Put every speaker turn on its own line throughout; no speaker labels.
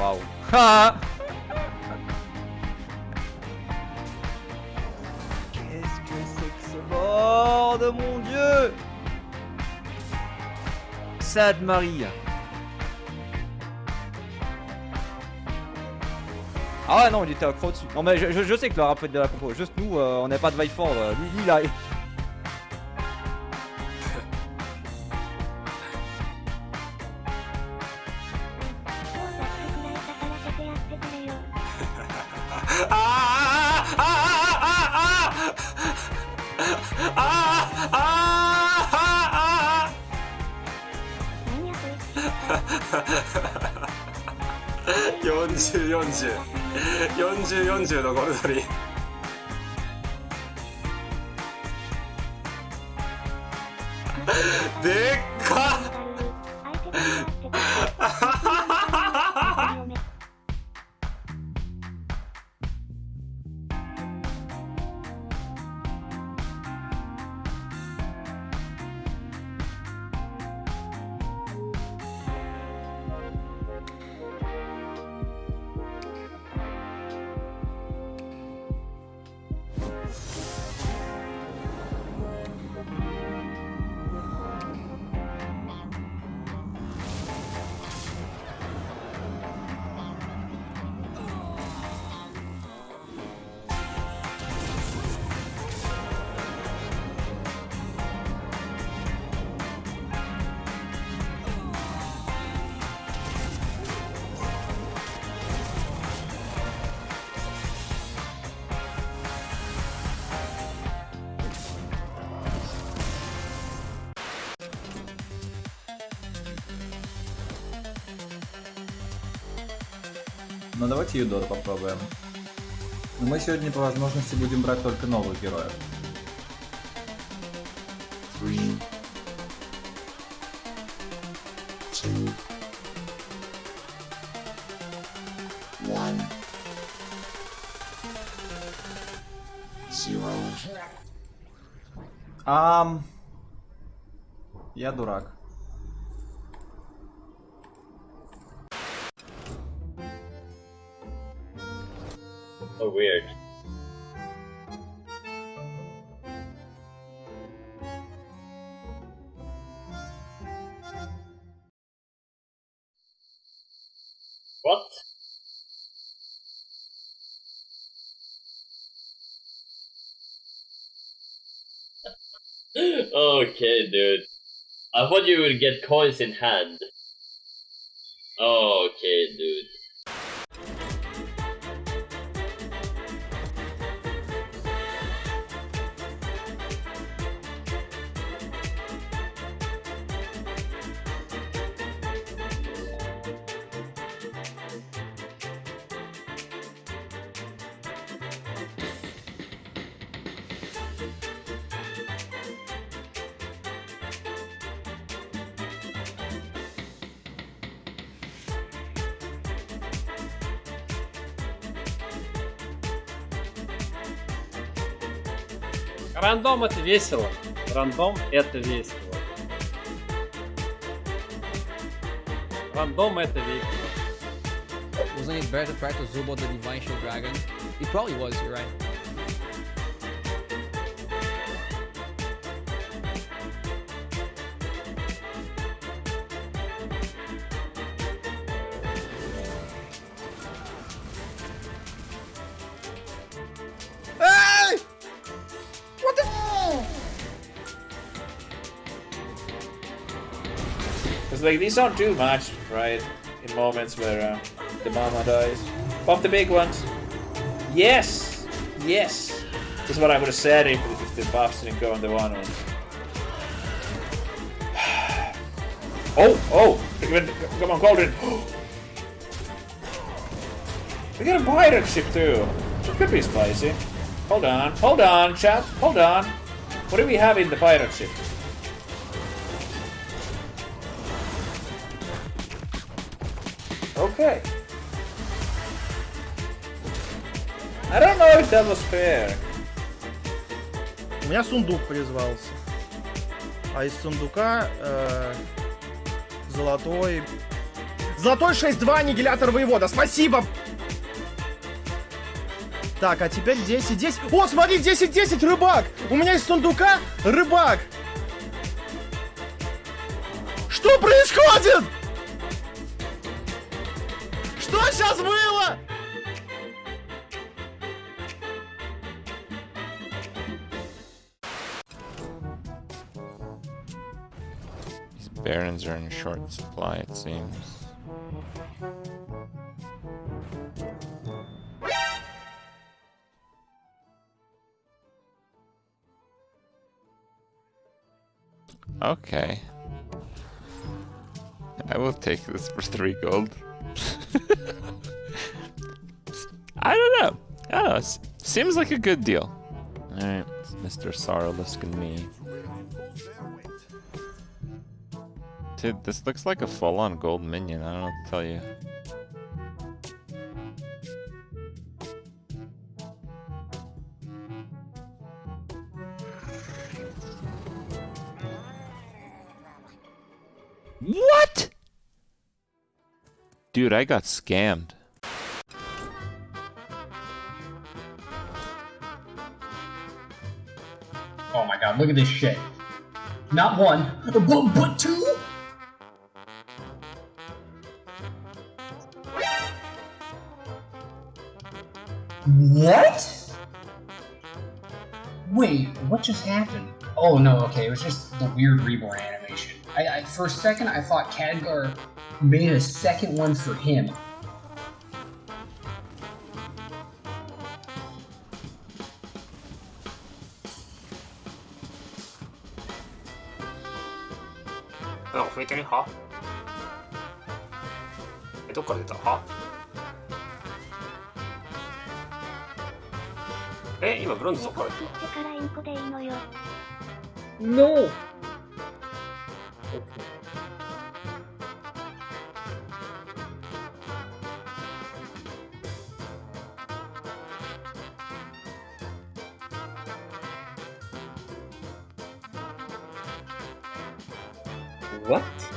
Waouh. Ah Qu'est-ce que c'est que ce bord de mon dieu? Sainte Marie. Ah ouais non il était accro dessus. Non mais je, je, je sais que le rappel de la compo, juste nous euh, on n'a pas de Viford, euh, lui, lui
là. 40404040のゴルドリー。でっか
Ну давайте Юдор попробуем. Но мы сегодня по возможности будем брать только новых героев.
Three, two, one, zero.
Ам... Я дурак.
So weird. What? okay, dude. I thought you would get coins in hand. Okay, dude.
Рандом это весело. Рандом это весело. Рандом это весело.
Wasn't it better to to Zubo the Divine Shield Dragon? It probably was, you're right.
Because like these don't do much, right? In moments where uh, the mama dies. Pop the big ones. Yes! Yes! This is what I would have said if, if the buffs didn't go on the one ones. Oh! Oh! Come on, Golden! We got a pirate ship too. It could be spicy. Hold on, hold on, chat, hold on. What do we have in the pirate ship? Okay. I don't know if that was fair.
У меня сундук призвался. А из сундука э, золотой... Золотой 6-2, аннигилятор воевода. Спасибо! Так, а теперь 10-10. О, смотри, 10-10, рыбак! У меня из сундука рыбак! Что происходит? Что сейчас было?
These barons are in short supply, it seems. Okay. I will take this for three gold. I don't know. I don't know. Seems like a good deal. Alright, Mr. Sorrowless and me. Dude, this looks like a full-on gold minion. I don't know what to tell you. What? Dude, I got scammed.
Oh my god, look at this shit. Not one, but, but two? What? Wait, what just happened? Oh no, okay, it was just the weird reborn animation. I, I for a second I thought Khadgar made a second one for him.
あ、増えてねはえ、どっから出た？はえ、今ブロンズどっから出た？
から
What?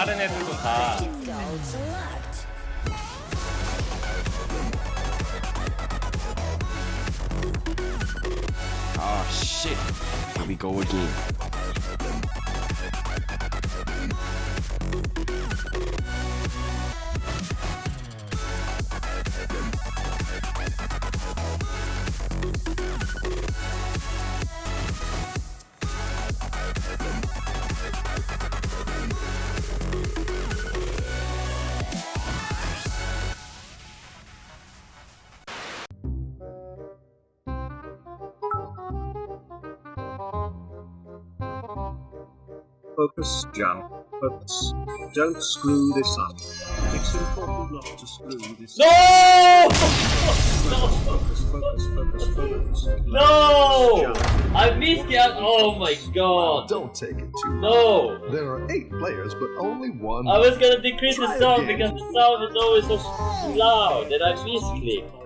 다른 애들도 다
Oh shit. Here we go again.
Focus, Jump. Focus. Don't screw this up. It's important not to screw this
No!
up. Focus, focus, focus, focus.
No! I missed it. Oh my god.
Don't take it too
No!
There are eight players, but only one.
I was gonna decrease the sound
again.
because the sound is always so loud and I misclicked.